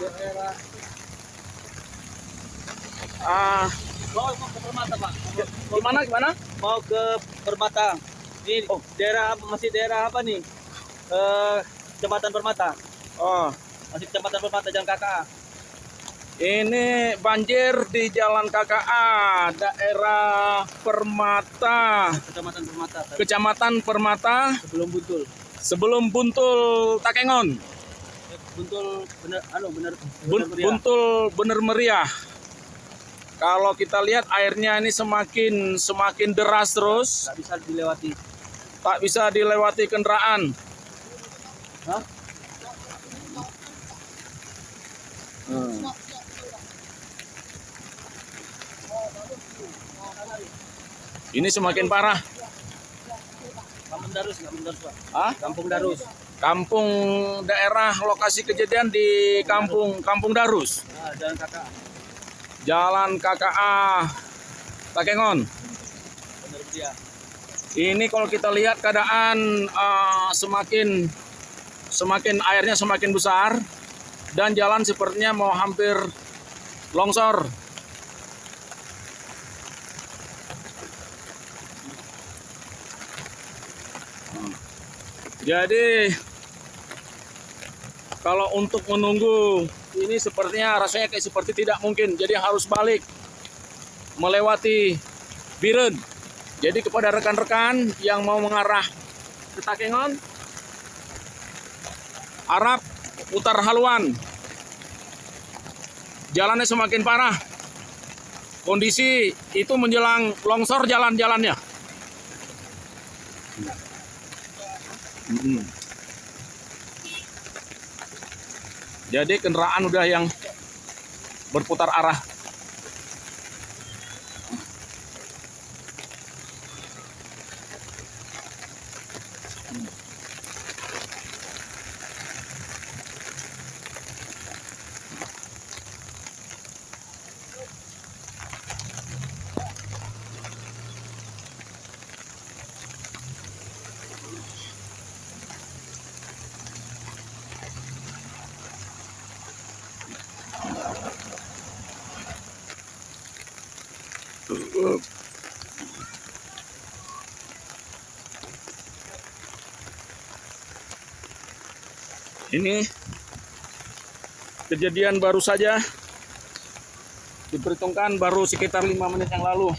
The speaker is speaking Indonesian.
daerah Ah, mau ke Permata pak gimana gimana? mau ke Permata. Ini Oh. daerah masih daerah apa nih? Eh kecamatan Permata. Oh, masih kecamatan Permata Jalan KKA ini banjir di Jalan KKA, daerah Permata, kecamatan Permata. Kecamatan Permata, sebelum Buntul. Sebelum Buntul Takengon. Buntul bener anu bener bener meriah. Buntul bener meriah. Kalau kita lihat airnya ini semakin semakin deras terus, nggak bisa dilewati tak bisa dilewati kendaraan. Hah? Hmm. Ini semakin parah. Kampung Darus Kampung Darus pak Hah? Kampung Darus Kampung daerah lokasi kejadian di Kampung Kampung Darus, nah, Jalan KKA Jalan KKA Takengon. meriah Ini kalau kita lihat keadaan eh, semakin semakin airnya semakin besar dan jalan sepertinya mau hampir longsor. Jadi kalau untuk menunggu ini sepertinya rasanya kayak seperti tidak mungkin. Jadi harus balik melewati Biren. Jadi kepada rekan-rekan yang mau mengarah ke Takengon, Arab putar haluan. Jalannya semakin parah. Kondisi itu menjelang longsor jalan-jalannya. Mm. Jadi kendaraan udah yang berputar arah. Ini kejadian baru saja diperhitungkan baru sekitar lima menit yang lalu.